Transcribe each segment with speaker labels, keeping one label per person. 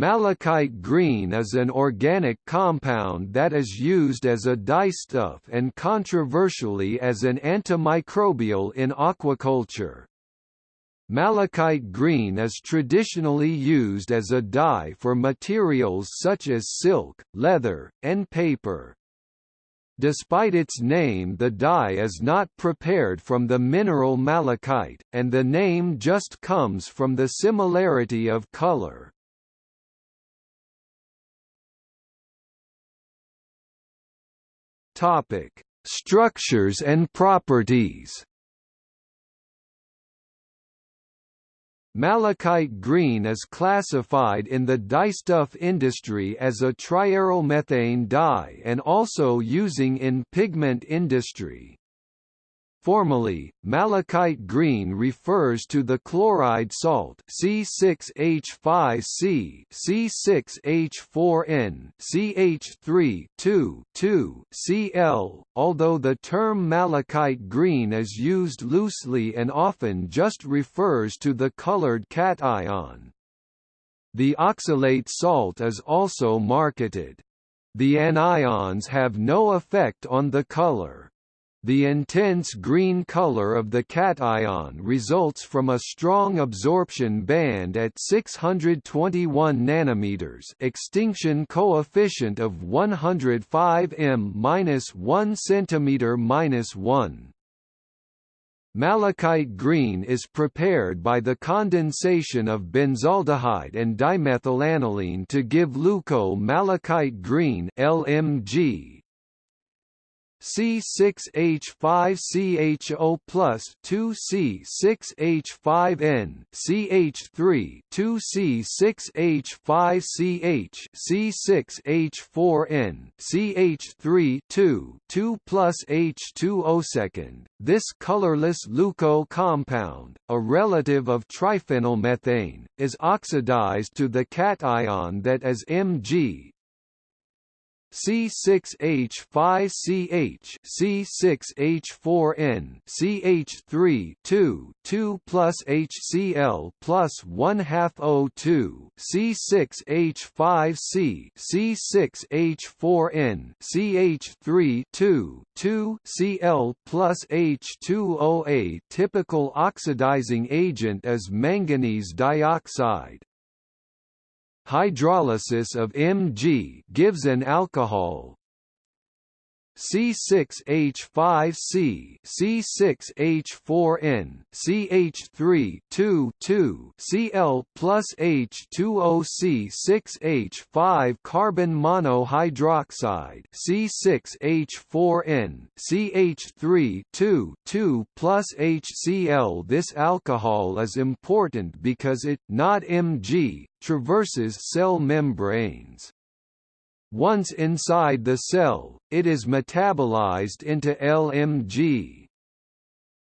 Speaker 1: Malachite green is an organic compound that is used as a dyestuff and controversially as an antimicrobial in aquaculture. Malachite green is traditionally used as a dye for materials such as silk, leather, and paper. Despite its name the dye is not prepared from the mineral malachite, and the name just comes from the similarity of color. Topic: Structures and properties. Malachite green is classified in the dyestuff industry as a triarylmethane dye and also using in pigment industry. Formally, malachite green refers to the chloride salt C6H5C, C6H4N, CH3 Cl, although the term malachite green is used loosely and often just refers to the colored cation. The oxalate salt is also marketed. The anions have no effect on the color. The intense green color of the cation results from a strong absorption band at 621 nanometers, extinction coefficient of 105 m-1 cm-1. Malachite green is prepared by the condensation of benzaldehyde and dimethylaniline to give leuco-malachite green LMG C6H5CHO plus 2C6H5N, CH3 2C6H5CH, C6H4N, CH3 2 2 plus H2O second. This colorless leuco compound, a relative of triphenylmethane, is oxidized to the cation that is Mg, C6H5CH C6H4N CH3 2 2 plus HCl plus 1 half O2 C6H5C C6H4N CH3 2 2 Cl plus H2O A typical oxidizing agent is manganese dioxide Hydrolysis of Mg gives an alcohol C6H5C, C6H4N, CH3 2 2 Cl plus H2O C6H5 carbon monohydroxide C6H4N, CH3 2 2 plus HCl. This alcohol is important because it, not Mg, traverses cell membranes. Once inside the cell, it is metabolized into LMG.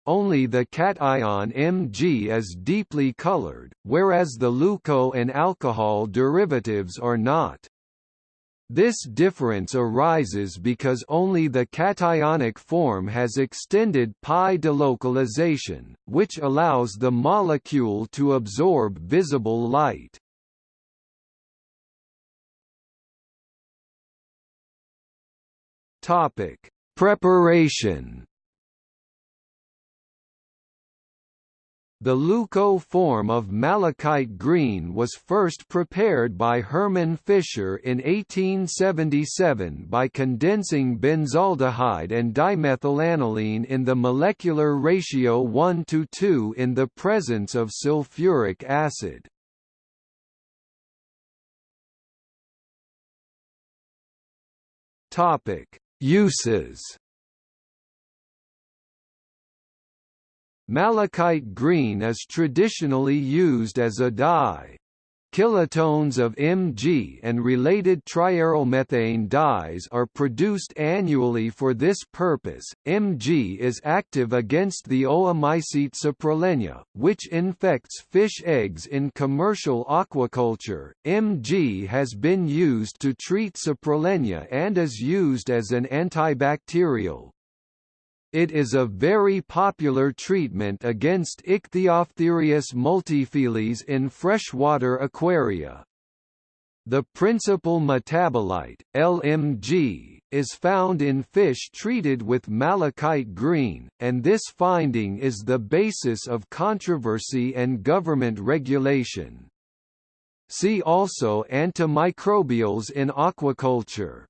Speaker 1: Only the cation Mg is deeply colored, whereas the leuco and alcohol derivatives are not. This difference arises because only the cationic form has extended pi delocalization, which allows the molecule to absorb visible light. Topic: Preparation. The leuco form of malachite green was first prepared by Hermann Fischer in 1877 by condensing benzaldehyde and dimethylaniline in the molecular ratio 1 to 2 in the presence of sulfuric acid. Topic: Uses Malachite green is traditionally used as a dye. Kilotonnes of Mg and related triarylmethane dyes are produced annually for this purpose. Mg is active against the oomycete Saprolegnia, which infects fish eggs in commercial aquaculture. Mg has been used to treat Saprolegnia and is used as an antibacterial. It is a very popular treatment against Ichthyophthirius multifiliis in freshwater aquaria. The principal metabolite, LMG, is found in fish treated with malachite green, and this finding is the basis of controversy and government regulation. See also antimicrobials in aquaculture.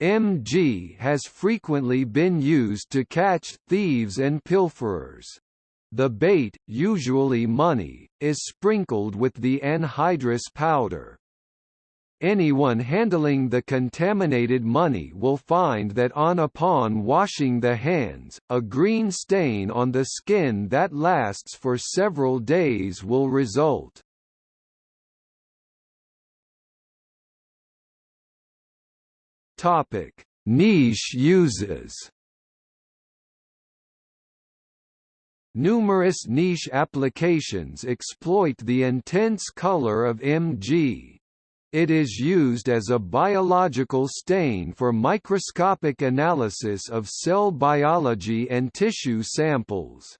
Speaker 1: MG has frequently been used to catch thieves and pilferers. The bait, usually money, is sprinkled with the anhydrous powder. Anyone handling the contaminated money will find that on upon washing the hands, a green stain on the skin that lasts for several days will result. Topic: Niche uses Numerous niche applications exploit the intense color of Mg. It is used as a biological stain for microscopic analysis of cell biology and tissue samples.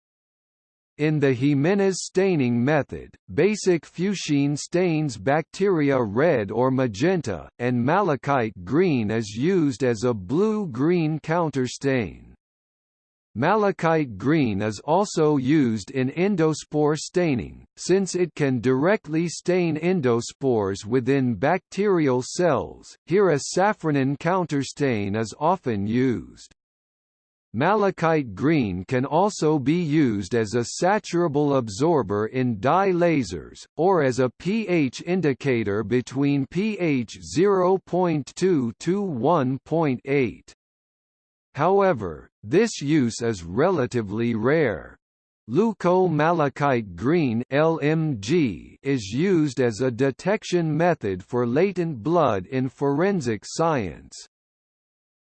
Speaker 1: In the Giménez staining method, basic fuchsin stains bacteria red or magenta, and malachite green is used as a blue-green counterstain. Malachite green is also used in endospore staining, since it can directly stain endospores within bacterial cells. Here a safranin counterstain is often used. Malachite green can also be used as a saturable absorber in dye lasers, or as a pH indicator between pH 0.2 to 1.8. However, this use is relatively rare. Leuco-malachite green LMG is used as a detection method for latent blood in forensic science.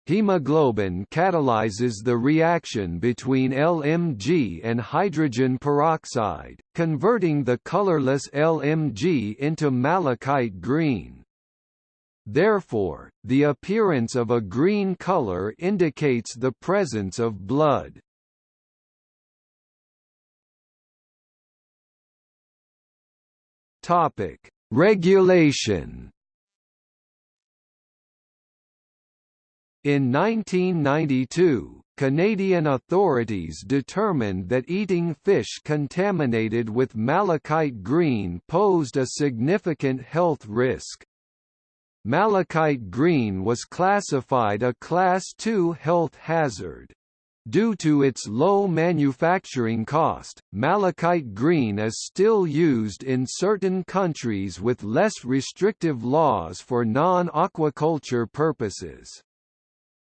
Speaker 1: Hemoglobin catalyzes the reaction between LMG and hydrogen peroxide, converting the colorless LMG into malachite green. Therefore, the appearance of a green color indicates the presence of blood. Regulation. In 1992, Canadian authorities determined that eating fish contaminated with malachite green posed a significant health risk. Malachite green was classified a Class II health hazard. Due to its low manufacturing cost, malachite green is still used in certain countries with less restrictive laws for non-aquaculture purposes.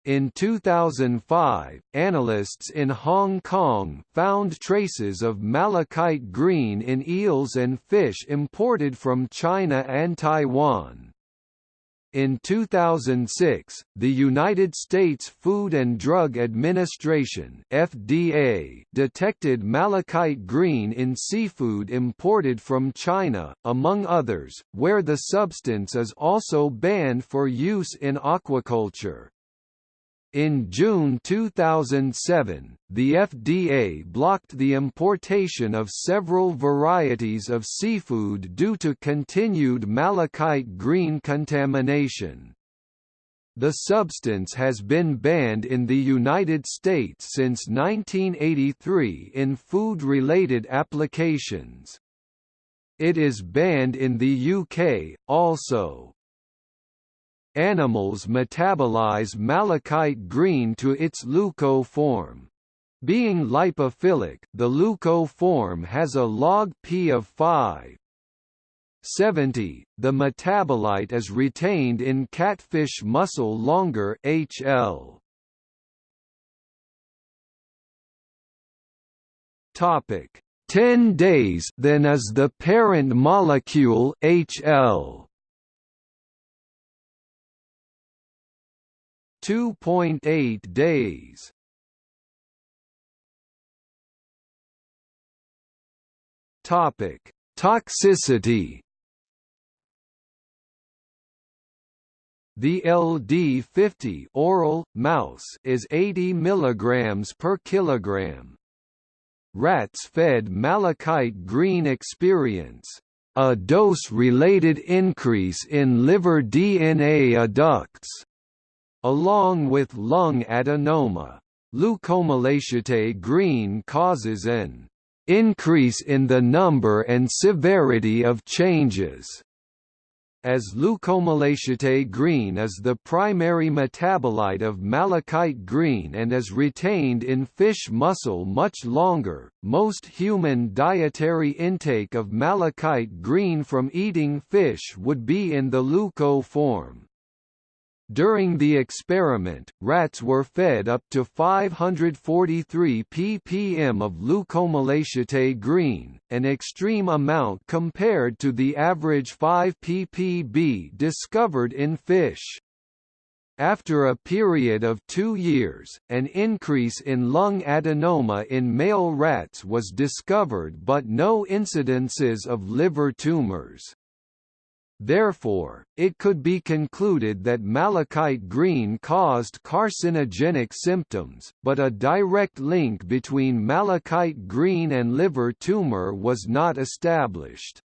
Speaker 1: In 2005, analysts in Hong Kong found traces of malachite green in eels and fish imported from China and Taiwan. In 2006, the United States Food and Drug Administration (FDA) detected malachite green in seafood imported from China, among others, where the substance is also banned for use in aquaculture. In June 2007, the FDA blocked the importation of several varieties of seafood due to continued malachite green contamination. The substance has been banned in the United States since 1983 in food-related applications. It is banned in the UK, also. Animals metabolize malachite green to its leuco form. Being lipophilic, the leuco form has a log P of 5. 70. The metabolite is retained in catfish muscle longer HL. Topic: 10 days then is the parent molecule HL. 2.8 days. Topic: Toxicity. The LD50 oral mouse is 80 mg per kilogram. Rats fed malachite green experience a dose-related increase in liver DNA adducts, along with lung adenoma. Leucomalachite green causes an increase in the number and severity of changes as leucomalachite green is the primary metabolite of malachite green and is retained in fish muscle much longer, most human dietary intake of malachite green from eating fish would be in the leuco form. During the experiment, rats were fed up to 543 ppm of leucomalachite green, an extreme amount compared to the average 5 ppb discovered in fish. After a period of two years, an increase in lung adenoma in male rats was discovered but no incidences of liver tumors. Therefore, it could be concluded that malachite green caused carcinogenic symptoms, but a direct link between malachite green and liver tumor was not established.